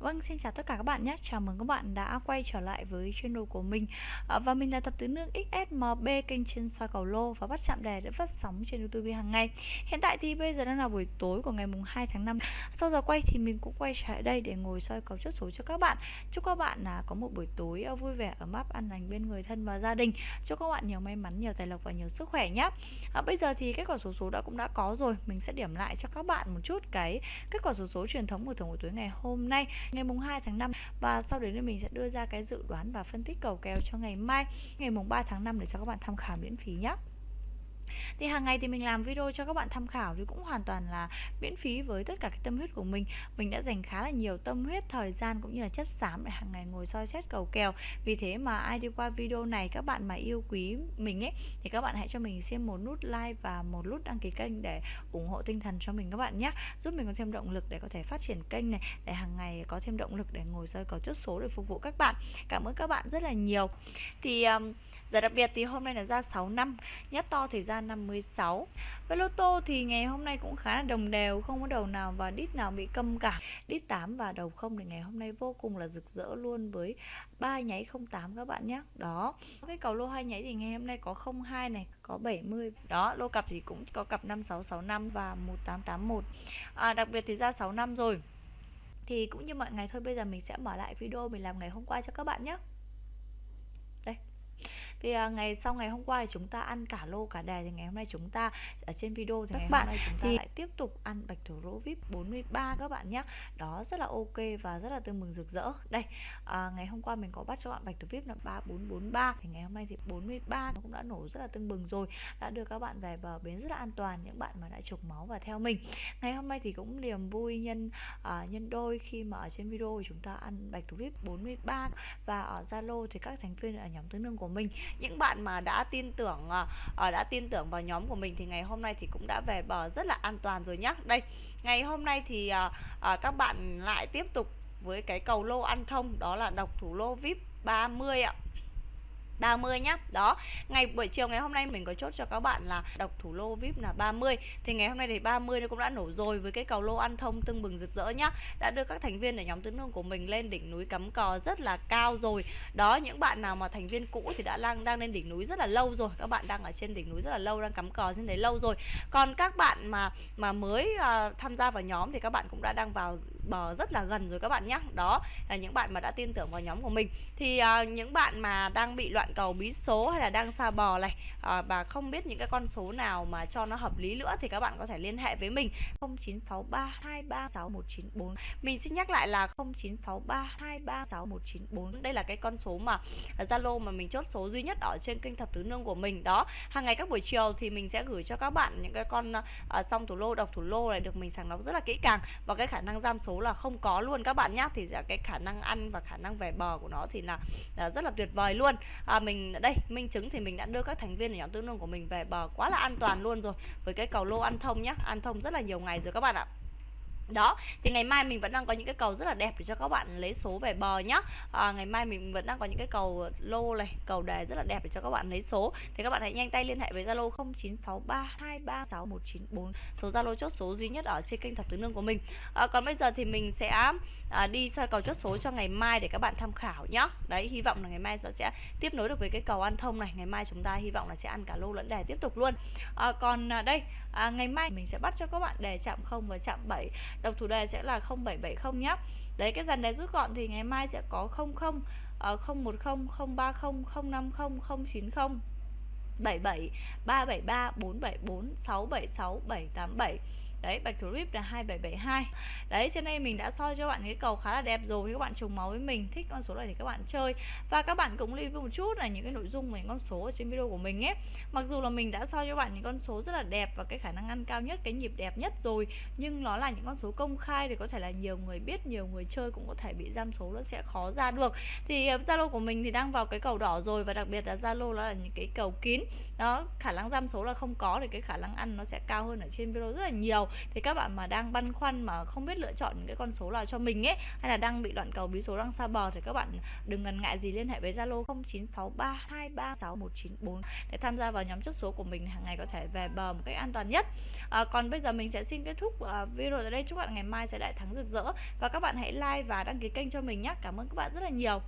Vâng, xin chào tất cả các bạn nhé. Chào mừng các bạn đã quay trở lại với channel của mình. À, và mình là Thập Tứ Nương XSMB kênh trên soi cầu lô và bắt chạm đề để phát sóng trên YouTube hàng ngày. Hiện tại thì bây giờ đang là buổi tối của ngày mùng 2 tháng 5. Sau giờ quay thì mình cũng quay trở lại đây để ngồi soi cầu chốt số cho các bạn. Chúc các bạn là có một buổi tối à, vui vẻ ở map an lành bên người thân và gia đình. Chúc các bạn nhiều may mắn, nhiều tài lộc và nhiều sức khỏe nhé. À, bây giờ thì kết quả số số đã cũng đã có rồi. Mình sẽ điểm lại cho các bạn một chút cái kết quả số số truyền thống của thưởng buổi tối ngày hôm nay ngày mùng 2 tháng 5 và sau đấy thì mình sẽ đưa ra cái dự đoán và phân tích cầu kèo cho ngày mai, ngày mùng 3 tháng 5 để cho các bạn tham khảo miễn phí nhé thì hàng ngày thì mình làm video cho các bạn tham khảo thì cũng hoàn toàn là miễn phí với tất cả cái tâm huyết của mình. Mình đã dành khá là nhiều tâm huyết thời gian cũng như là chất xám để hàng ngày ngồi soi xét cầu kèo. Vì thế mà ai đi qua video này các bạn mà yêu quý mình ấy thì các bạn hãy cho mình xem một nút like và một nút đăng ký kênh để ủng hộ tinh thần cho mình các bạn nhé. Giúp mình có thêm động lực để có thể phát triển kênh này để hàng ngày có thêm động lực để ngồi soi cầu chốt số để phục vụ các bạn. Cảm ơn các bạn rất là nhiều. Thì um, đặc biệt thì hôm nay là ra 6 năm Nhất to thì ra 356 Với lô tô thì ngày hôm nay cũng khá là đồng đều Không có đầu nào và đít nào bị câm cả. Đít 8 và đầu không thì ngày hôm nay vô cùng là rực rỡ luôn Với ba nháy 08 các bạn nhé. Đó. Cái cầu lô hai nháy thì ngày hôm nay có 02 này Có 70 Đó lô cặp thì cũng có cặp 5665 và 1881 à, Đặc biệt thì ra 6 năm rồi. Thì cũng như mọi ngày thôi bây giờ mình sẽ mở lại video mình làm ngày hôm qua cho các bạn nhé thì à, ngày sau ngày hôm qua thì chúng ta ăn cả lô cả đề thì ngày hôm nay chúng ta ở trên video thì các ngày bạn hôm nay chúng ta thì lại tiếp tục ăn bạch thủ lô vip 43 các bạn nhé đó rất là ok và rất là tương mừng rực rỡ. Đây à, ngày hôm qua mình có bắt cho bạn bạch thủ vip là 3443 thì ngày hôm nay thì 43 nó cũng đã nổ rất là tương bừng rồi đã đưa các bạn về bờ bến rất là an toàn những bạn mà đã trục máu và theo mình. Ngày hôm nay thì cũng niềm vui nhân à, nhân đôi khi mà ở trên video thì chúng ta ăn bạch thủ vip 43 và ở Zalo thì các thành viên ở nhóm tương đương của mình những bạn mà đã tin tưởng uh, đã tin tưởng vào nhóm của mình thì ngày hôm nay thì cũng đã về bờ rất là an toàn rồi nhá. Đây ngày hôm nay thì uh, uh, các bạn lại tiếp tục với cái cầu lô ăn thông đó là độc thủ lô vip 30 ạ. 30 nhá. Đó Ngày buổi chiều ngày hôm nay mình có chốt cho các bạn là độc thủ lô VIP là 30 Thì ngày hôm nay thì 30 nó cũng đã nổ rồi Với cái cầu lô ăn thông tưng bừng rực rỡ nhá. Đã đưa các thành viên ở nhóm tứ hương của mình lên đỉnh núi cắm cò rất là cao rồi. Đó những bạn nào mà thành viên cũ thì đã đang đang lên đỉnh núi rất là lâu rồi. Các bạn đang ở trên đỉnh núi rất là lâu Đang cắm cò trên đấy lâu rồi. Còn các bạn mà mà mới uh, tham gia vào nhóm thì các bạn cũng đã đang vào bờ rất là gần rồi các bạn nhé Đó là những bạn mà đã tin tưởng vào nhóm của mình. Thì à, những bạn mà đang bị loạn cầu bí số hay là đang xa bò này à, Và không biết những cái con số nào mà cho nó hợp lý nữa Thì các bạn có thể liên hệ với mình. 0963236194 Mình xin nhắc lại là 0963236194 Đây là cái con số mà Zalo mà mình chốt số duy nhất ở trên kênh thập tứ nương của mình. Đó hàng ngày các buổi chiều thì mình sẽ gửi cho các bạn những cái con uh, song thủ lô độc thủ lô này được mình sàng lọc rất là kỹ càng và cái khả năng giam số là không có luôn các bạn nhé thì dạ, cái khả năng ăn và khả năng về bờ của nó thì là, là rất là tuyệt vời luôn. À, mình đây minh chứng thì mình đã đưa các thành viên ở nhóm tương đương của mình về bờ quá là an toàn luôn rồi với cái cầu lô ăn thông nhá. Ăn thông rất là nhiều ngày rồi các bạn ạ đó thì ngày mai mình vẫn đang có những cái cầu rất là đẹp để cho các bạn lấy số về bờ nhá. À, ngày mai mình vẫn đang có những cái cầu lô này cầu đề rất là đẹp để cho các bạn lấy số. Thì các bạn hãy nhanh tay liên hệ với zalo 0963236194 số zalo chốt số duy nhất ở trên kênh thập tứ nương của mình. À, còn bây giờ thì mình sẽ à, đi soi cầu chốt số cho ngày mai để các bạn tham khảo nhá. Đấy hy vọng là ngày mai sẽ tiếp nối được với cái cầu ăn thông này. Ngày mai chúng ta hy vọng là sẽ ăn cả lô lẫn đề tiếp tục luôn. À, còn à, đây à, ngày mai mình sẽ bắt cho các bạn đề chạm không và chạm 7 độc thủ đề sẽ là 0770 nhé đấy cái dàn đề rút gọn thì ngày mai sẽ có 00 uh, 010 030 050 090 77 373 474 676 787 Đấy bạch thủ rip là 2772 Đấy cho nên mình đã soi cho bạn cái cầu khá là đẹp rồi Các bạn trùng máu với mình Thích con số này thì các bạn chơi. Và các bạn cũng lưu ý một chút là những cái nội dung về con số ở trên video của mình ấy Mặc dù là mình đã soi cho bạn những con số rất là đẹp Và cái khả năng ăn cao nhất, cái nhịp đẹp nhất rồi Nhưng nó là những con số công khai Thì có thể là nhiều người biết, nhiều người chơi cũng có thể bị giam số Nó sẽ khó ra được. Thì ờ, Zalo của mình thì đang vào cái cầu đỏ rồi Và đặc biệt là Zalo là những cái cầu kín. Đó khả năng giam số là không có Thì cái khả năng ăn nó sẽ cao hơn ở trên video rất là nhiều thì các bạn mà đang băn khoăn mà không biết lựa chọn những cái con số nào cho mình ấy hay là đang bị loạn cầu bí số đang xa bờ thì các bạn đừng ngần ngại gì liên hệ với Zalo 0963236194 để tham gia vào nhóm chốt số của mình hàng ngày có thể về bờ một cách an toàn nhất. À, còn bây giờ mình sẽ xin kết thúc à, video tại đây. Chúc bạn ngày mai sẽ đại thắng rực rỡ và các bạn hãy like và đăng ký kênh cho mình nhé. Cảm ơn các bạn rất là nhiều.